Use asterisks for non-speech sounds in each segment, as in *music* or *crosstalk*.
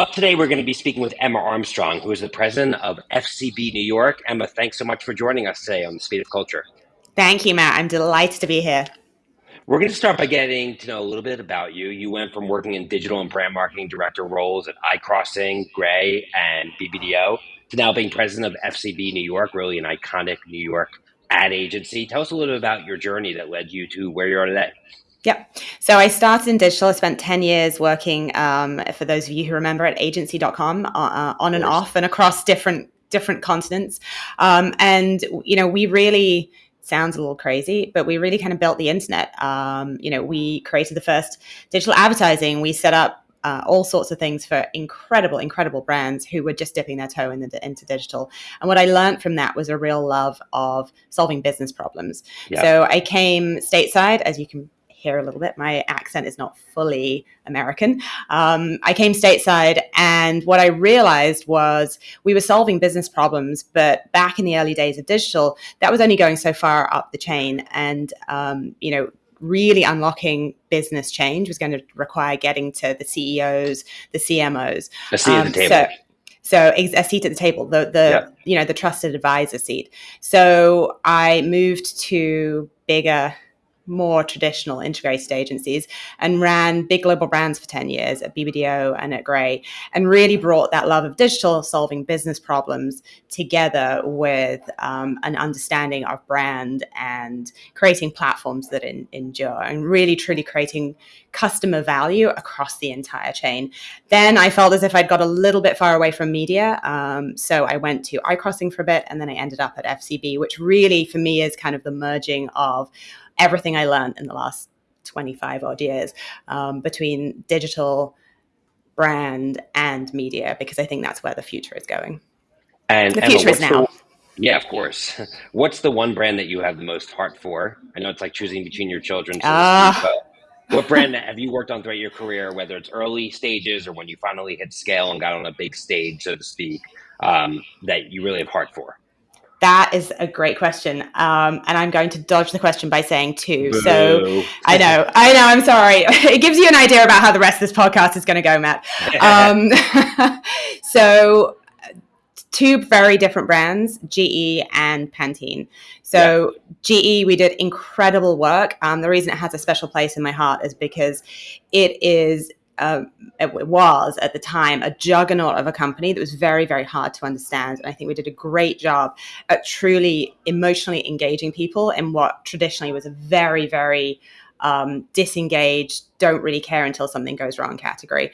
Up today, we're going to be speaking with Emma Armstrong, who is the president of FCB New York. Emma, thanks so much for joining us today on the Speed of Culture. Thank you, Matt. I'm delighted to be here. We're going to start by getting to know a little bit about you. You went from working in digital and brand marketing director roles at iCrossing, Grey, and BBDO to now being president of FCB New York, really an iconic New York ad agency. Tell us a little bit about your journey that led you to where you are today. Yep. So I started in digital. I spent 10 years working, um, for those of you who remember, at agency.com uh, uh, on and off and across different different continents. Um, and, you know, we really sounds a little crazy, but we really kind of built the internet. Um, you know, we created the first digital advertising. We set up uh, all sorts of things for incredible, incredible brands who were just dipping their toe in the, into digital. And what I learned from that was a real love of solving business problems. Yeah. So I came stateside, as you can hear a little bit. My accent is not fully American. Um, I came stateside, and what I realized was we were solving business problems, but back in the early days of digital, that was only going so far up the chain. And, um, you know, really unlocking business change was going to require getting to the CEOs, the CMOs. A seat um, at the um, table. So, so a seat at the table, the the you know the trusted advisor seat. So I moved to bigger more traditional integrated agencies and ran big global brands for 10 years at BBDO and at Grey and really brought that love of digital solving business problems together with um, an understanding of brand and creating platforms that in, endure and really truly creating customer value across the entire chain. Then I felt as if I'd got a little bit far away from media. Um, so I went to iCrossing for a bit and then I ended up at FCB, which really for me is kind of the merging of everything I learned in the last 25 odd years um, between digital, brand, and media, because I think that's where the future is going. And the future Emma, is now. The, yeah, of course. *laughs* What's the one brand that you have the most heart for? I know it's like choosing between your children. So uh, speak, what brand have you worked on throughout your career, whether it's early stages or when you finally hit scale and got on a big stage, so to speak, um, that you really have heart for? That is a great question. Um, and I'm going to dodge the question by saying two. Boo. So I know, I know, I'm sorry. *laughs* It gives you an idea about how the rest of this podcast is going to go, Matt. *laughs* Um, *laughs* so two very different brands, GE and Pantene. So yeah. GE, we did incredible work. Um, the reason it has a special place in my heart is because it is uh, it was at the time a juggernaut of a company that was very, very hard to understand. And I think we did a great job at truly emotionally engaging people in what traditionally was a very, very um, don't really care until something goes wrong category.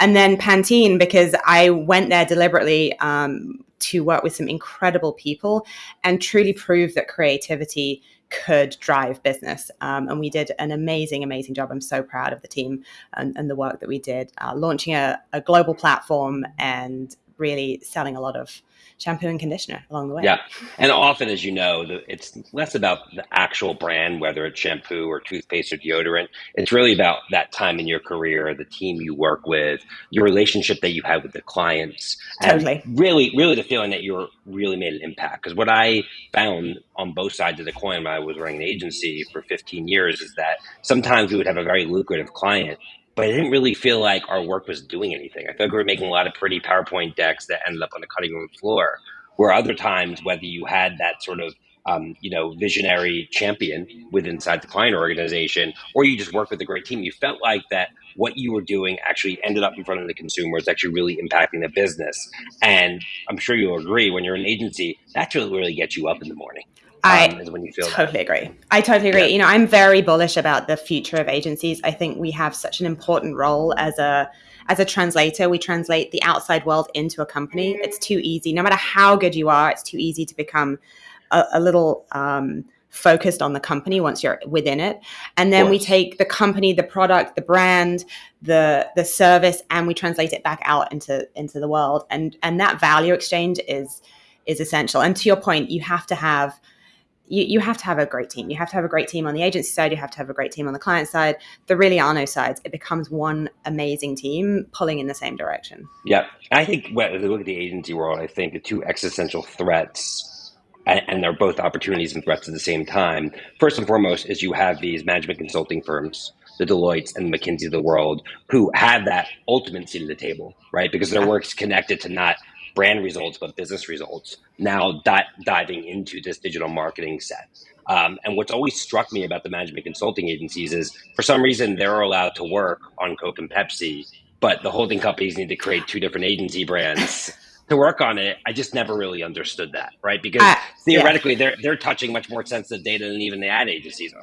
And then Pantene, because I went there deliberately um, to work with some incredible people and truly prove that creativity could drive business. Um, and we did an amazing, amazing job. I'm so proud of the team and, and the work that we did, uh, launching a, a global platform and really selling a lot of shampoo and conditioner along the way. Yeah. And often, as you know, the, it's less about the actual brand, whether it's shampoo or toothpaste or deodorant. It's really about that time in your career, the team you work with, your relationship that you have with the clients. Totally. really, really the feeling that you're really made an impact. Because what I found on both sides of the coin when I was running an agency for 15 years is that sometimes we would have a very lucrative client but I didn't really feel like our work was doing anything. I felt like we were making a lot of pretty PowerPoint decks that ended up on the cutting room floor. Where other times, whether you had that sort of um, you know visionary champion within inside the client organization, or you just worked with a great team, you felt like that what you were doing actually ended up in front of the consumer. It's actually really impacting the business. And I'm sure you'll agree when you're an agency, that's what really gets you up in the morning. I um, when you feel totally that. agree. I totally agree. Yeah. You know, I'm very bullish about the future of agencies. I think we have such an important role as a as a translator. We translate the outside world into a company. It's too easy. No matter how good you are, it's too easy to become a, a little um, focused on the company once you're within it. And then we take the company, the product, the brand, the the service, and we translate it back out into into the world. And and that value exchange is is essential. And to your point, you have to have you, you have to have a great team. You have to have a great team on the agency side. You have to have a great team on the client side. There really are no sides. It becomes one amazing team pulling in the same direction. Yeah. I think when you look at the agency world, I think the two existential threats, and, and they're both opportunities and threats at the same time. First and foremost is you have these management consulting firms the Deloittes and the McKinsey of the world who have that ultimate seat at the table, right? Because their work's connected to not brand results, but business results. Now di- diving into this digital marketing set. Um, and what's always struck me about the management consulting agencies is for some reason they're allowed to work on Coke and Pepsi, but the holding companies need to create two different agency brands *laughs* to work on it. I just never really understood that, right? Because uh, theoretically yeah. they're they're touching much more sensitive data than even the ad agencies are.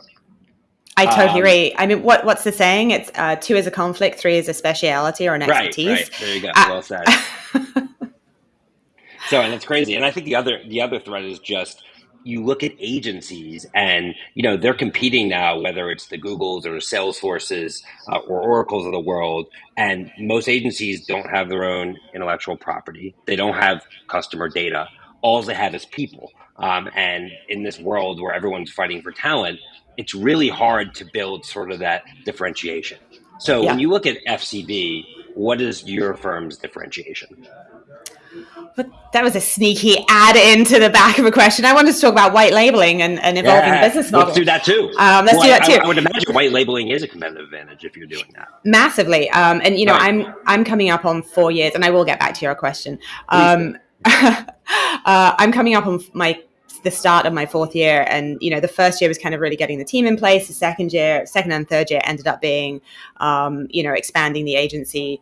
I totally um, agree. I mean, what what's the saying? It's uh, two is a conflict, three is a speciality or an expertise. Right, right. There you go. Uh, well said. *laughs* so, and it's crazy. And I think the other the other threat is just you look at agencies and you know they're competing now whether it's the googles or the salesforces uh, or oracles of the world and most agencies don't have their own intellectual property. They don't have customer data. All they have is people. Um, and in this world where everyone's fighting for talent it's really hard to build sort of that differentiation. So yeah. when you look at fcb what is your firm's differentiation but that was a sneaky add into the back of a question. I wanted to talk about white labeling and, and evolving yeah, business models. Let's do that too. Um, let's well, do that too. I, I, would imagine white labeling is a competitive advantage if you're doing that. Massively. Um, and you know, right. I'm I'm coming up on four years, and I will get back to your question. Um, *laughs* uh, I'm coming up on my the start of my fourth year and you know the first year was kind of really getting the team in place the second year second and third year ended up being um, you know expanding the agency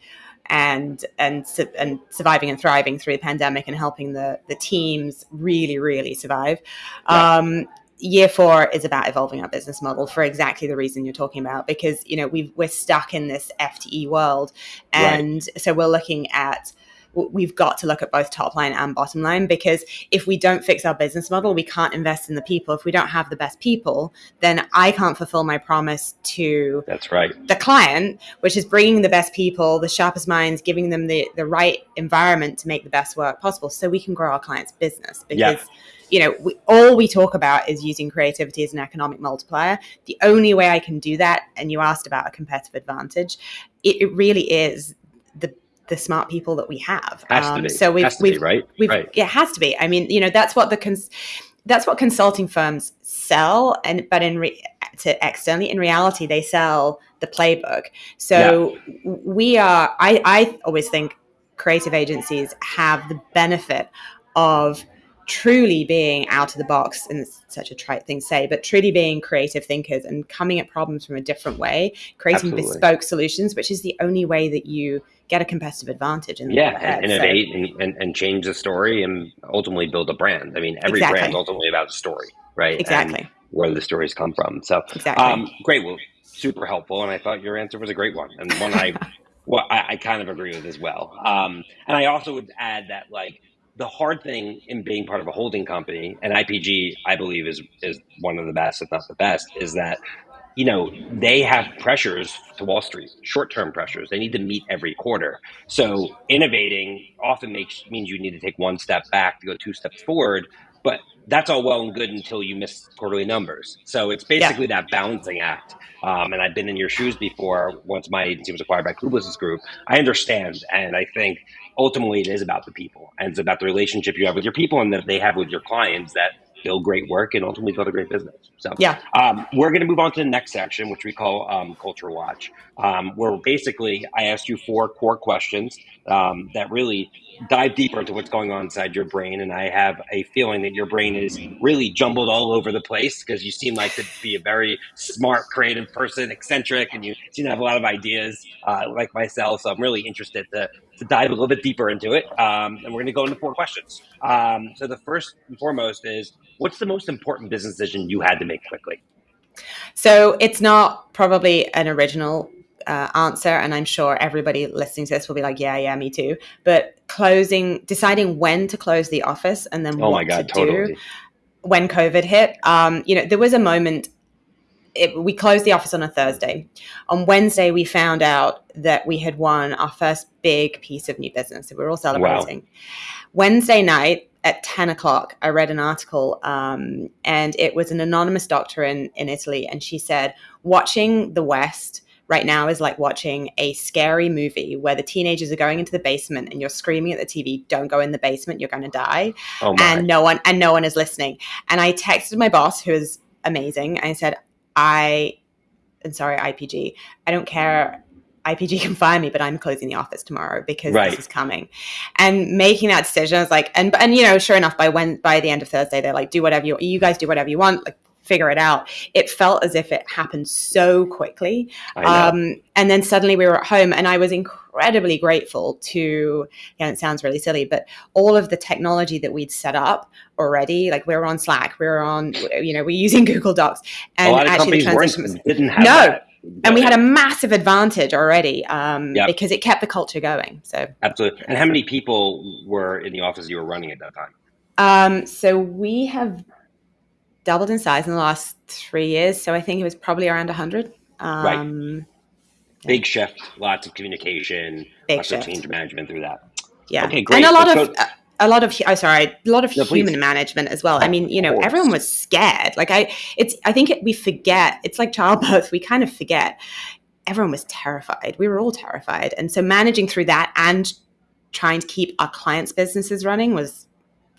and and and surviving and thriving through the pandemic and helping the the teams really really survive. Um, year four is about evolving our business model for exactly the reason you're talking about because you know we we're stuck in this FTE world, and right. so we're looking at we've got to look at both top line and bottom line because if we don't fix our business model, we can't invest in the people. If we don't have the best people, then I can't fulfill my promise to that's right the client, which is bringing the best people, the sharpest minds, giving them the the right environment to make the best work possible, so we can grow our clients' business because. Yeah you know, we, all we talk about is using creativity as an economic multiplier. The only way I can do that, and you asked about a competitive advantage, it, it really is the the smart people that we have. Um, so we've, we've, be, right? We've, right. It has to be. I mean, you know, that's what the cons- that's what consulting firms sell, and but in re- to externally, in reality, they sell the playbook. So yeah. we are. I I always think creative agencies have the benefit of truly being out of the box and it's such a trite thing to say but truly being creative thinkers and coming at problems from a different way creating Absolutely. bespoke solutions which is the only way that you get a competitive advantage and yeah and innovate so. and, and, and, change the story and ultimately build a brand i mean every exactly. brand is ultimately about a story right exactly and where the stories come from so exactly. Um, great well super helpful and i thought your answer was a great one and one i *laughs* well I, I, kind of agree with as well um, and i also would add that like the hard thing in being part of a holding company, and IPG, I believe, is is one of the best, if not the best, is that you know they have pressures to Wall Street, short term pressures. They need to meet every quarter. So innovating often makes means you need to take one step back to go two steps forward. But that's all well and good until you miss quarterly numbers. So it's basically yeah. that balancing act. Um, and I've been in your shoes before. Once my agency was acquired by Publicis Group, I understand, and I think ultimately it is about the people and it's about the relationship you have with your people and that they have with your clients that build great work and ultimately build a great business. So yeah, um, we're going to move on to the next section, which we call um, Culture Watch, um, where basically I asked you four core questions um, that really dive deeper into what's going on inside your brain. And I have a feeling that your brain is really jumbled all over the place because you seem like to be a very smart, creative person, eccentric, and you seem to have a lot of ideas uh, like myself. So I'm really interested to, to dive a little bit deeper into it. Um, and we're going to go into four questions. Um, so the first and foremost is what's the most important business decision you had to make quickly? So it's not probably an original uh, answer, and I'm sure everybody listening to this will be like, "Yeah, yeah, me too." But closing, deciding when to close the office, and then oh what God, to totally. do when COVID hit. Um, you know, there was a moment. It, we closed the office on a Thursday. On Wednesday, we found out that we had won our first big piece of new business. So we were all celebrating. Wow. Wednesday night, at 10 o'clock, I read an article, um, and it was an anonymous doctor in, in Italy. And she said, watching the West right now is like watching a scary movie where the teenagers are going into the basement and you're screaming at the TV, don't go in the basement, you're going to die. Oh and no one and no one is listening. And I texted my boss who is amazing. I said, I and sorry, IPG, I don't care IPG *laughs* can fire me, but I'm closing the office tomorrow because right. this is coming. And making that decision, I was like, and and you know, sure enough, by when by the end of Thursday, they're like, do whatever you you guys do whatever you want, like figure it out. It felt as if it happened so quickly. Um, and then suddenly we were at home, and I was incredibly grateful to, know, it sounds really silly, but all of the technology that we'd set up already, like we were on Slack, we were on, you know, we're using *laughs* Google Docs. And a lot of actually companies the transition was, didn't have no, that and we had a massive advantage already um, yep. because it kept the culture going. So absolutely. And how many people were in the office you were running at that time? Um, so we have doubled in size in the last three years. So I think it was probably around hundred. Um, right. Big shift, lots of communication, Big lots shift. of change management through that. Yeah. Okay, great. And a lot Let's of. Go- a lot of oh sorry a lot of no, human please. management as well i mean you know everyone was scared like i it's i think it, we forget it's like childbirth we kind of forget everyone was terrified we were all terrified and so managing through that and trying to keep our clients businesses running was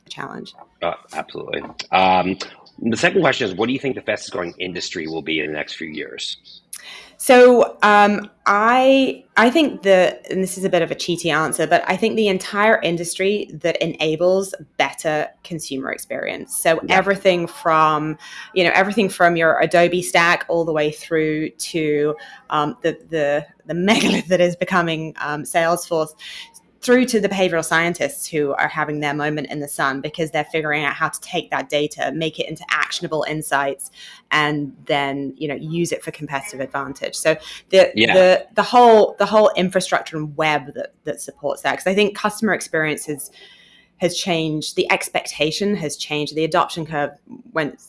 a challenge uh, absolutely um, the second question is what do you think the fastest growing industry will be in the next few years so um, I I think the and this is a bit of a cheaty answer, but I think the entire industry that enables better consumer experience. So yeah. everything from you know everything from your Adobe stack all the way through to um, the the the *laughs* megalith that is becoming um, Salesforce through to the behavioral scientists who are having their moment in the sun because they're figuring out how to take that data, make it into actionable insights, and then you know use it for competitive advantage. So the yeah. the the whole the whole infrastructure and web that that supports that because I think customer experience has has changed, the expectation has changed, the adoption curve went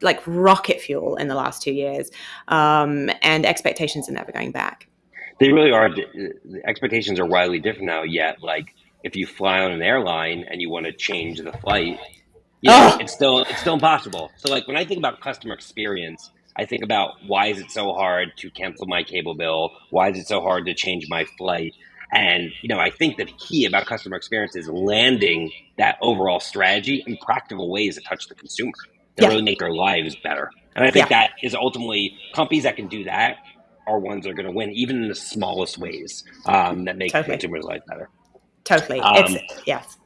like rocket fuel in the last two years, um, and expectations are never going back they really are. The expectations are wildly different now. Yet, like if you fly on an airline and you want to change the flight, yeah, oh. it's still it's still impossible. So, like when I think about customer experience, I think about why is it so hard to cancel my cable bill? Why is it so hard to change my flight? And you know, I think the key about customer experience is landing that overall strategy in practical ways that touch the consumer that yeah. really make their lives better. And I think yeah. that is ultimately companies that can do that are ones that are going to win, even in the smallest ways um, that make totally. consumers' life better. Totally. Um, it's, yes.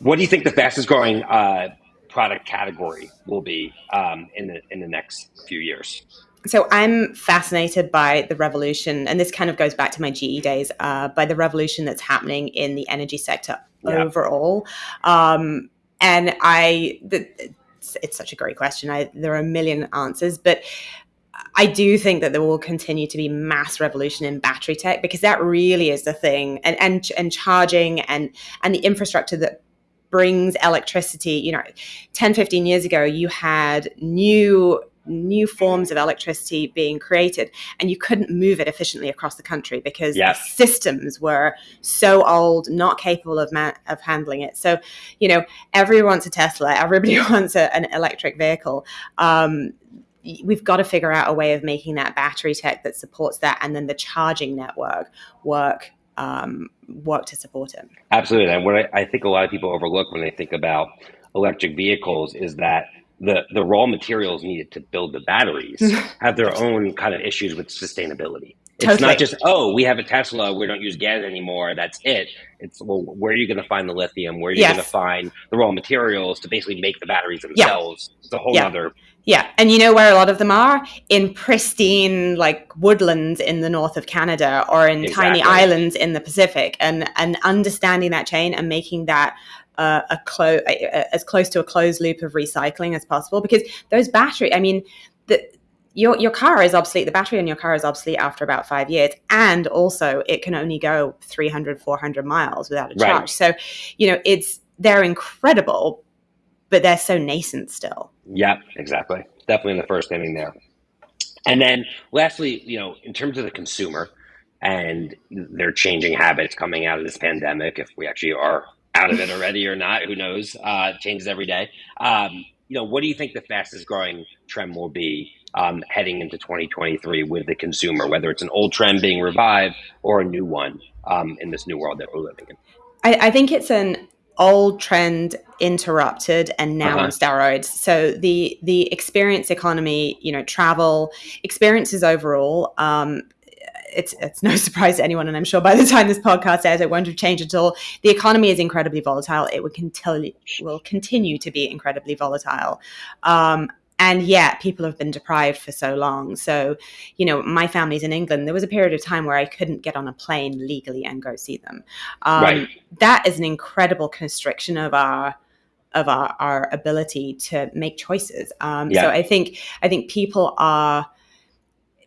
What do you think the fastest growing uh, product category will be um, in the in the next few years? So I'm fascinated by the revolution, and this kind of goes back to my GE days. Uh, by the revolution that's happening in the energy sector overall, um, and I. The, it's, it's, such a great question. I, there are a million answers, but I do think that there will continue to be mass revolution in battery tech because that really is the thing, and and and charging and and the infrastructure that brings electricity. You know, 10, 15 years ago, you had new new forms of electricity being created and you couldn't move it efficiently across the country because yes. the systems were so old not capable of ma- of handling it so you know everyone wants a tesla everybody *laughs* wants a, an electric vehicle um, we've got to figure out a way of making that battery tech that supports that and then the charging network work um, work to support it. Absolutely. And what I, I, think a lot of people overlook when they think about electric vehicles is that the, the raw materials needed to build the batteries *laughs* have their own kind of issues with sustainability. It's totally. not just, oh, we have a Tesla, we don't use gas anymore, that's it. It's, well, where are you going to find the lithium? Where are you yes. going to find the raw materials to basically make the batteries themselves? Yeah. It's a whole yeah. other yeah, and you know where a lot of them are in pristine like woodlands in the north of Canada or in exactly. tiny islands in the Pacific, and and understanding that chain and making that uh, a clo- as close to a closed loop of recycling as possible because those battery, I mean, the your your car is obsolete the battery in your car is obsolete after about five years and also it can only go 300 400 miles without a charge right. so you know it's they're incredible but they're so nascent still. Yeah, exactly. Definitely in the first inning there. And then lastly, you know, in terms of the consumer and their changing habits coming out of this pandemic, if we actually are out of it already or not, who knows? Uh, changes every day. Um, you know, what do you think the fastest growing trend will be um, heading into 2023 with the consumer, whether it's an old trend being revived or a new one um, in this new world that we're living in? I, I think it's an old trend interrupted and now uh-huh. on steroids so the the experience economy you know travel experiences overall um it's it's no *laughs* surprise to anyone, and I'm sure by the time this podcast airs, it won't have changed at all. The economy is incredibly volatile. It will continue will continue to be incredibly volatile. Um, and yet people have been deprived for so long so you know my family's in england there was a period of time where i couldn't get on a plane legally and go see them um, right. that is an incredible constriction of our of our, our ability to make choices um, yeah. so i think i think people are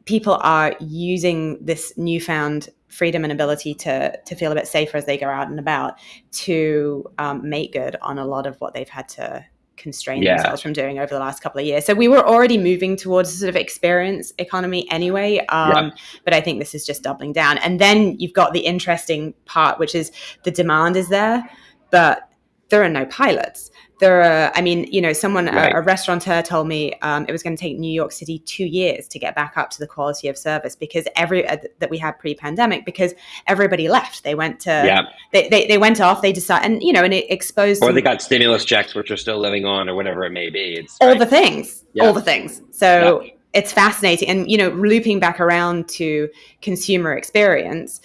people are using this newfound freedom and ability to to feel a bit safer as they go out and about to um, make good on a lot of what they've had to constrain yeah. themselves from doing over the last couple of years. So we were already moving towards a sort of experience economy anyway. Um, yeah. But I think this is just doubling down. And then you've got the interesting part, which is the demand is there, but there are no pilots there are i mean you know someone right. a, a, restaurateur told me um, it was going to take new york city two years to get back up to the quality of service because every uh, that we had pre-pandemic because everybody left they went to yeah. they, they, they went off they decided and you know and it exposed or they got stimulus checks which are still living on or whatever it may be it's all right. the things yeah. all the things so yeah. it's fascinating and you know looping back around to consumer experience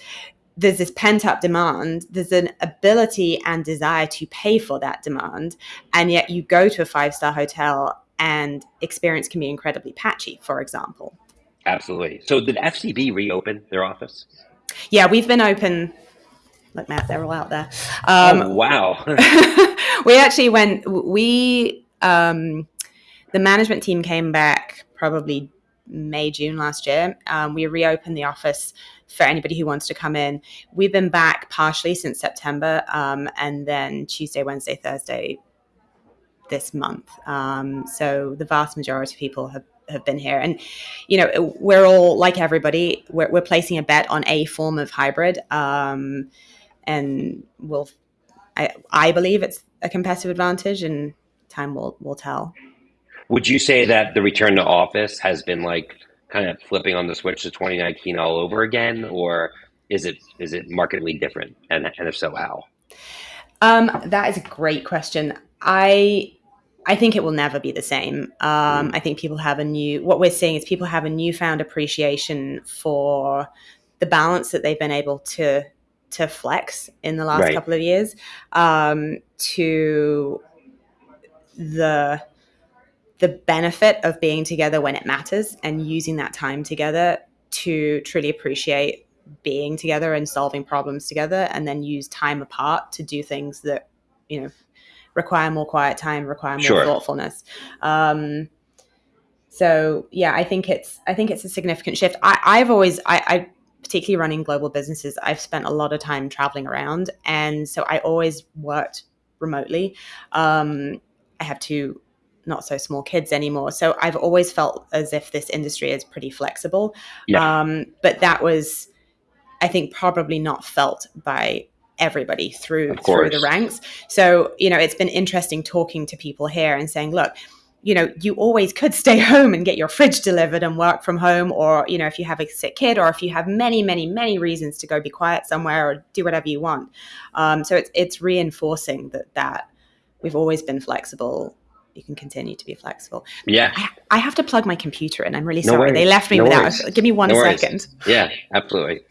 there's this pent up demand, there's an ability and desire to pay for that demand. And yet you go to a five star hotel and experience can be incredibly patchy, for example. Absolutely. So did FCB reopen their office? Yeah, we've been open. Look, Matt, they're all out there. Um, oh, wow. *laughs* we actually went, we, um, the management team came back probably May, June last year. Um, we reopened the office for anybody who wants to come in. We've been back partially since September, um, and then Tuesday, Wednesday, Thursday this month. Um, so the vast majority of people have have been here and you know we're all like everybody we're, we're placing a bet on a form of hybrid um, and we'll I, I believe it's a competitive advantage and time will will tell would you say that the return to office has been like kind of flipping on the switch to 2019 all over again, or is it is it markedly different? And, and if so, how? Um, that is a great question. I I think it will never be the same. Um, mm. I think people have a new. What we're seeing is people have a newfound appreciation for the balance that they've been able to to flex in the last right. couple of years. Um, to the the benefit of being together when it matters and using that time together to truly appreciate being together and solving problems together and then use time apart to do things that you know require more quiet time require more sure. thoughtfulness. Um, so yeah i think it's i think it's a significant shift. I, i've always I, I particularly running global businesses i've spent a lot of time traveling around and so i always worked remotely. Um, i have two not so small kids anymore. So I've always felt as if this industry is pretty flexible. Yeah. Um, but that was, I think, probably not felt by everybody through through the ranks. So you know, it's been interesting talking to people here and saying, look. You know, you always could stay *laughs* home and get your fridge delivered and work from home, or you know, if you have a sick kid, or if you have many, many, many reasons to go be quiet somewhere or do whatever you want. Um, so it's it's reinforcing that that we've always been flexible you can continue to be flexible. Yeah. I, I have to plug my computer in. I'm really no sorry. Worries. They left me no without. Worries. Give me one no second. Yeah, absolutely.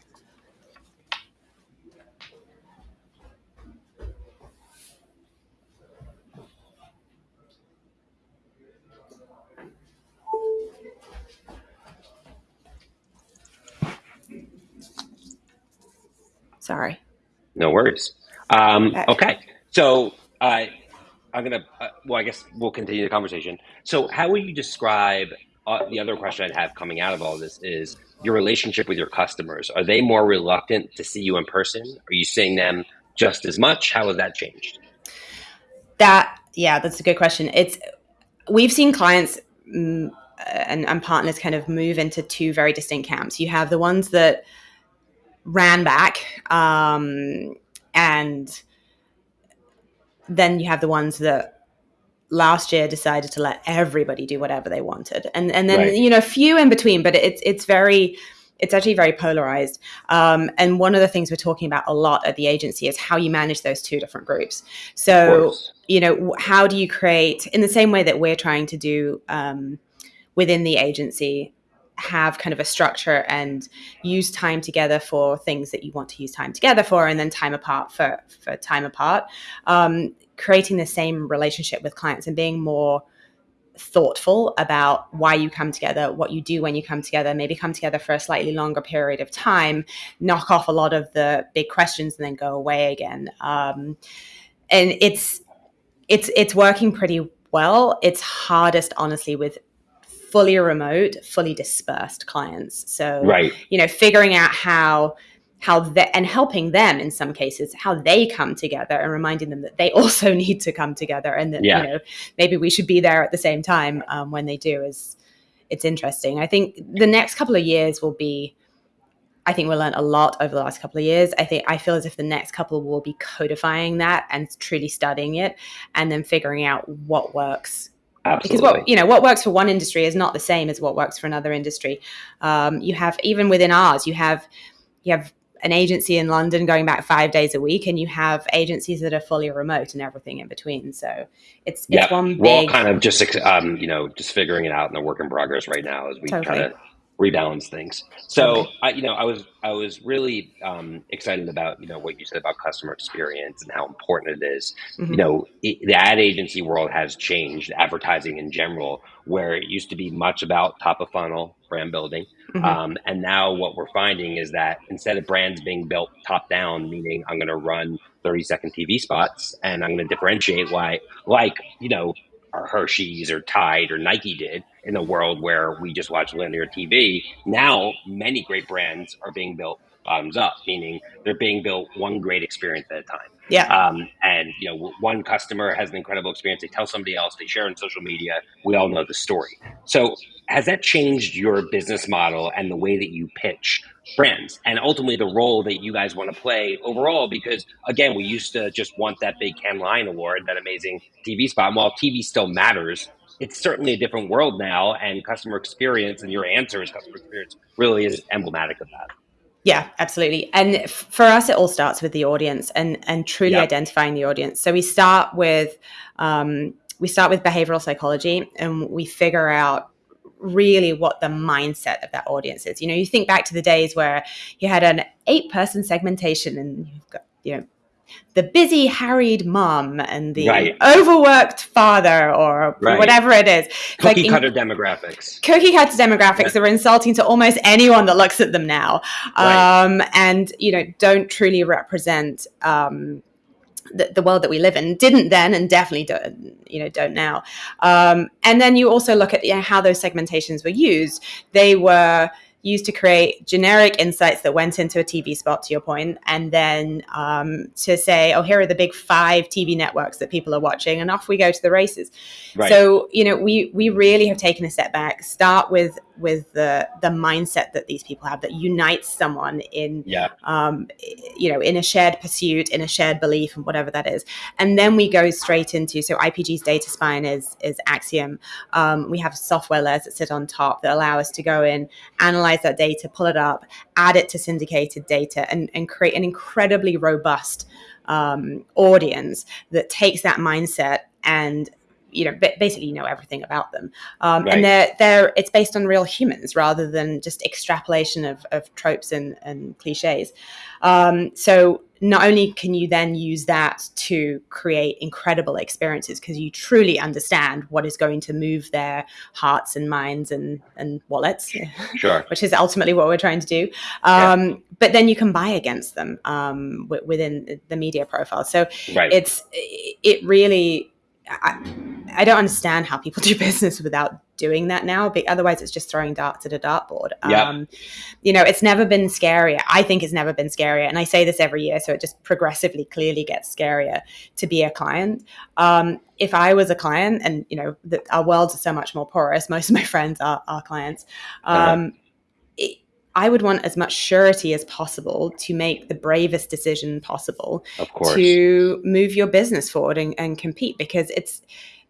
Sorry. No worries. Um, okay. So, uh, I'm gonna. Uh, well, I guess we'll continue the conversation. So, how would you describe uh, the other question I'd have coming out of all this is your relationship with your customers? Are they more reluctant to see you in person? Are you seeing them just as much? How has that changed? That yeah, that's a good question. It's we've seen clients. Mm, and, and partners kind of move into two very distinct camps. You have the ones that ran back um, and then you have the ones that last year decided to let everybody do whatever they wanted and and then right. you know a few in between but it's it's very it's actually very polarized. Um, and one of the things we're talking about a lot at the agency is how you manage those two different groups. So, you know, how do you create, in the same way that we're trying to do um, within the agency, have kind of a structure and use time together for things that you want to use time together for and then time apart for for time apart um, creating the same relationship with clients and being more thoughtful about why you come together, what you do when you come together, maybe come together for a slightly longer period of time, knock off a lot of the big questions and then go away again. Um, and it's it's it's working pretty well. It's hardest, honestly, with fully remote, fully dispersed clients. So, right. you know, figuring out how how they, and helping them in some cases how they come together and reminding them that they *laughs* also need to come together and that yeah. you know maybe we should be there at the same time um, when they do is it's interesting i think the next couple of years will be i think we'll learn a lot over the last couple of years i think i feel as if the next couple will be codifying that and truly studying it and then figuring out what works Absolutely. Because what you know, what works for one industry is not the same as what works for another industry. Um, you have even within ours, you have you have an agency in London going back five days a week, and you have agencies that are fully remote and everything in between. So it's, it's yeah, one big. We're all kind of just um, you know just figuring it out in the work in progress right now as we totally. kind of rebalance things. So. I, you know, I was I was really um, excited about you know what you said about customer experience and how important it is. Mm-hmm. You know, it, the ad agency world has changed, advertising in general, where it used to be much about top of funnel brand building, mm-hmm. um, and now what we're finding is that instead of brands being built top down, meaning I'm going to run 30 second TV spots and I'm going to differentiate why, like you know or Hershey's or Tide or Nike did in a world where we just watch linear TV. Now, many great brands are being built bottoms up, meaning they're being built one great experience at a time. Yeah. Um, and you know, one customer has an incredible experience. They tell somebody else. They share on social media. We all know the story. So, has that changed your business model and the way that you pitch brands, and ultimately the role that you guys want to play overall? Because again, we used to just want that big Cannes Lion Award, that amazing TV spot. And while TV still matters, it's certainly a different world now, and customer experience and your answers, customer experience, really is emblematic of that. Yeah, absolutely. And f- for us, it all starts with the audience and and truly yep. identifying the audience. So we start with um, we start with behavioral psychology, and we figure out really what the mindset of that audience is. You know, you think back to the days where you had an eight person segmentation, and you've got you know the busy, harried mom and the right. overworked father, or right. whatever it is. Cookie like cutter in, demographics. Cookie cutter demographics yeah. are insulting to almost anyone that looks at them now, right. um, and you know don't truly represent. Um, the, the, world that we live in didn't then and definitely don't you know don't now. Um, and then you also look at you know, how those segmentations were used. They were used to create generic insights that went into a TV spot, to your point, and then um, to say, oh, here are the big five TV networks that people are watching, and off we go to the races. Right. So, you know, we we really have taken a step back. Start with with the the mindset that these people have that unites someone in, yeah. um, you know, in a shared pursuit, in a shared belief, and whatever that is. And then we go straight into so IPG's data spine is is Acxiom. Um, we have software layers that sit on top that allow us to go in, analyze analyze that data, pull it up, add it to syndicated data, and, and create an incredibly robust um, audience that takes that mindset and you know basically you know everything about them um, right. and they're they're it's based on real humans rather than just extrapolation of, of tropes and, and cliches um, so not only can you then use that to create incredible experiences because you truly understand what is going to move their hearts and minds and, and wallets, sure. *laughs* which is ultimately what we're trying to do. Um, yeah. But then you can buy against them um, w- within the media profile. So right. it's it really I, I, don't understand how people *laughs* do business without doing that now. But otherwise, it's just throwing darts at a dartboard. Yeah. Um, you know, it's never been scarier. I think it's never been scarier, and I say this every year, so it just progressively, clearly gets scarier to be a client. Um, if I was a client, and you know, the, our worlds are so much more porous. Most of my *laughs* friends are, are clients. Uh-huh. Um, uh-huh. I would want as much surety as possible to make the bravest decision possible of course. to move your business forward and, and compete because it's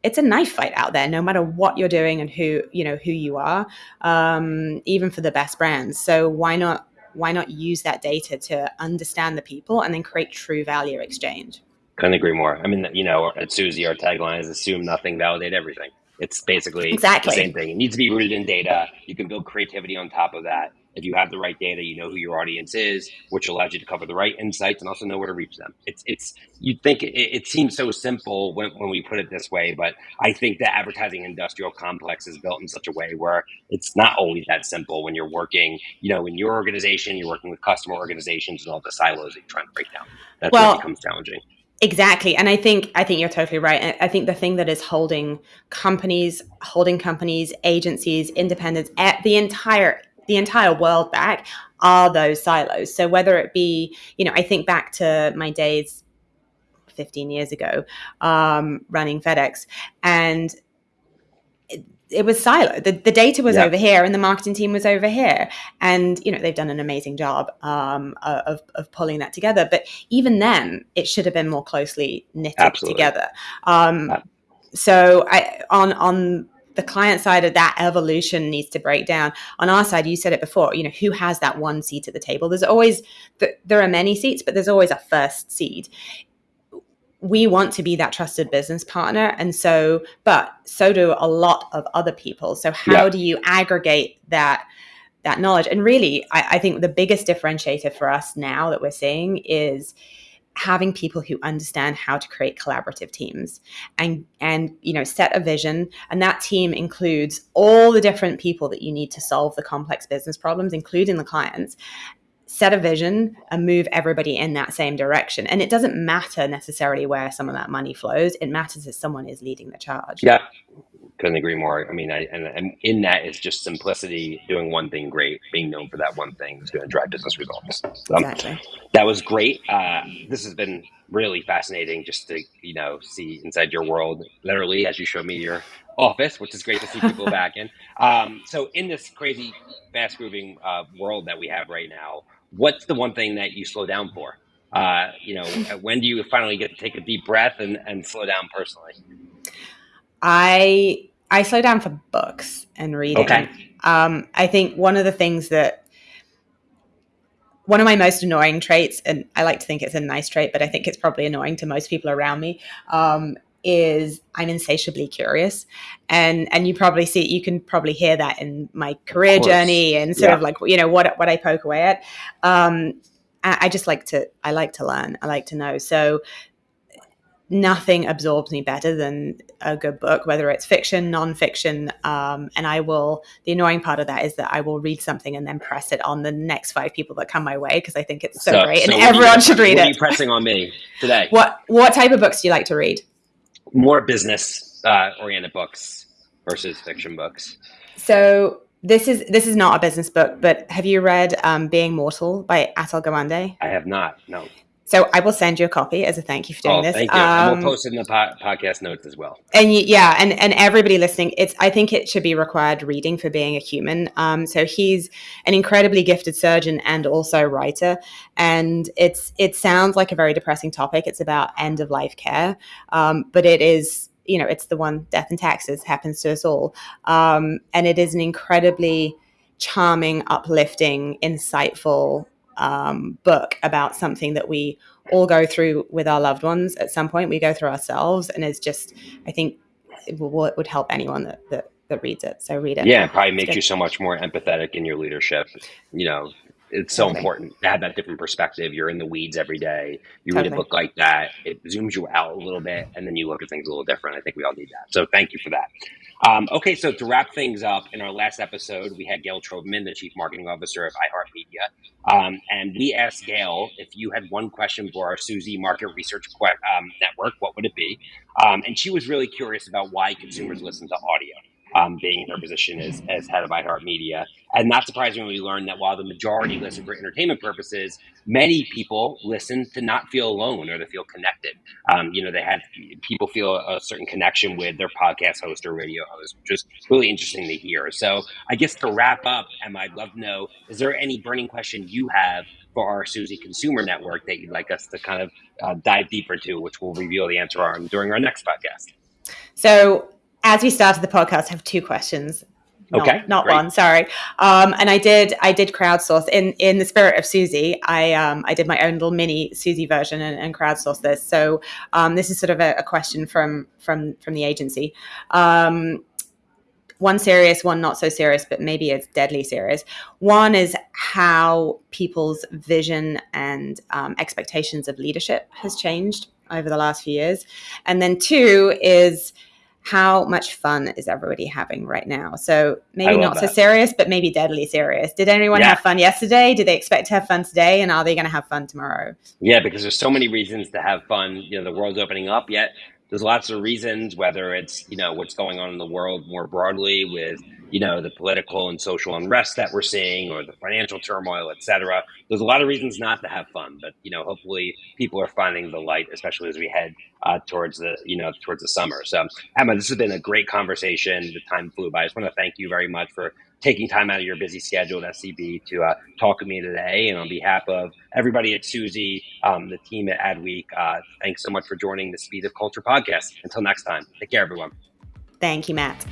it's a knife fight out there no matter what you're doing and who you know who you are um, even for the best brands. So why not why not use that data to understand the people and then create true value exchange? Couldn't agree more. I mean you know at suzy our tagline is assume nothing validate everything. It's basically exactly. the same thing. It needs to be rooted in data. You can build creativity on top of that if you have the right data, you know who your audience is, which allows you to cover the right insights and also know where to reach them. It's it's you think it, it seems so simple when, when we put it this way, but I think the advertising industrial complex is built in such a way where it's not always that simple when you're working, you know, in your organization, you're working with customer organizations and all the silos that you're trying to break down. That's well, what becomes challenging. Exactly. And I think I think you're totally right. I think the thing that is holding companies, holding companies, agencies, independents, at the entire the entire world back are those silos. So whether it be, you know, I think back to my days 15 years ago um, running FedEx and it, it was siloed. The, the data was yeah. over here and the marketing team was over here. And, you know, they've done an amazing job um, of, of pulling that together. But even then, it should have been more closely knitted Absolutely. together. Um, so I, on, on the client side of that evolution needs to break down. On our side, you said it before, you know, who has that one seat at the table? There's always, there are many seats, but there's always a first seat. We want to be that trusted business partner. And so, but so do a lot of other people. So how yeah. do you aggregate that? that knowledge and really I, I think the biggest differentiator for us now that we're seeing is having people who understand how to create collaborative teams and and you know set a vision. And that team includes all the different people that you need to solve the complex business problems including the clients set a vision and move everybody in that same direction. And it doesn't matter necessarily where some of that money flows. It matters if someone is leading the charge. Yeah couldn't agree more. I mean, I, and, and in that is just simplicity, doing one thing great, being known for that one thing is going to drive business results. So, exactly. That was great. Uh, this has been really fascinating just to, you know, see inside your world, literally, as you showed me your office, which is great to see people back in. *laughs* Um, so in this crazy, fast moving uh, world that we have right now, what's the one thing that you slow down for? Uh, you know, *laughs* when do you finally get to take a deep breath and, and slow down personally? I I slow down for books and reading. Okay. Um, I think one of the things that one of my most annoying traits, and I like to think it's a nice trait, but I think it's probably annoying to most people around me, um, is I'm insatiably curious, and and you probably see you can probably hear that in my career journey and sort yeah. of like you know what what I poke away at. Um, I, I just like to I like to learn. I like to know. So nothing absorbs me better than a good book, whether it's fiction, nonfiction. Um, and I will, the annoying part of that is that I will read something and then press it on the next five people that come my way because I think it's so, so great so and everyone should read it. Pressing on me today? What, what type of books do you like to read? More business uh, oriented books versus fiction books. So this is this is not a business book, but have you read um, Being Mortal by Atul Gawande? I have not. No. So I will send you a copy as a thank you for doing oh, this. Thank you. Um, and we'll post it in the po- podcast notes as well. And you, yeah, and and everybody listening, it's I think it should be required reading for being a human. Um, so he's an incredibly gifted surgeon and also writer, and it's it sounds like a very depressing topic. It's about end of life care, um, but it is you know it's the one death and taxes happens to us all, um, and it is an incredibly charming, uplifting, insightful um, book about something that we all go through with our loved ones at some point. We go through ourselves, and it's just, I think, it, will, it would help anyone that, that that reads it. So read it. Yeah, it probably makes you so much more empathetic in your leadership. You know, it's so totally. important to have that different perspective. You're in the weeds every day. You totally. read a book like that, it zooms you out a little bit, and then you look at things a little different. I think we all need that. So thank you for that. Um, okay, so to wrap things up, in our last episode, we had Gayle Troberman, the Chief Marketing Officer of iHeartMedia, um, and we asked Gayle if you had one question for our Suzy Market Research um, Network, what would it be? Um, and she was really curious about why consumers listen to audio um, being in her position as, as head of iHeartMedia. And not surprisingly, we learned that while the majority listen for entertainment purposes, many people listen to not feel alone or to feel connected. Um, you know, they have people feel a certain connection with their podcast host or radio host, which is really interesting to hear. So, I guess to wrap up, Emma, I'd love to know: is there any burning question you have for our Suzy Consumer Network that you'd like us to kind of uh, dive deeper into, which we'll reveal the answer on during our next podcast? So as we started the podcast, I have two questions. Not, okay, not one. Sorry. Um, and I did I did crowdsource in in the spirit of Suzy. I um, I did my own little mini Suzy version and, and crowdsourced this. So um, this is sort of a, a, question from from from the agency. Um, one serious, one not so serious, but maybe it's deadly serious. One is how people's vision and um, expectations of leadership has changed over the last few years, and then two is how much fun is everybody having right now? So maybe not that. so serious, but maybe deadly serious. Did anyone yeah. have fun yesterday? Do they expect to have fun today? And are they going to have fun tomorrow? Yeah, because there's so many reasons to have fun. You know, the world's opening up, yet there's lots of reasons, whether it's, you know, what's going on in the world more broadly with you know, the political and social unrest that we're seeing or the financial turmoil, et cetera. There's a lot of reasons not to have fun, but, you know, hopefully people are finding the light, especially as we head uh, towards the, you know, towards the summer. So, Emma, this has been a great conversation. The time flew by. I just want to thank you very much for taking time out of your busy schedule at SCB to uh, talk with me today. And on behalf of everybody at Suzy, um, the team at Adweek, uh, thanks so much for joining the Speed of Culture podcast. Until next time, take care, everyone. Thank you, Matt.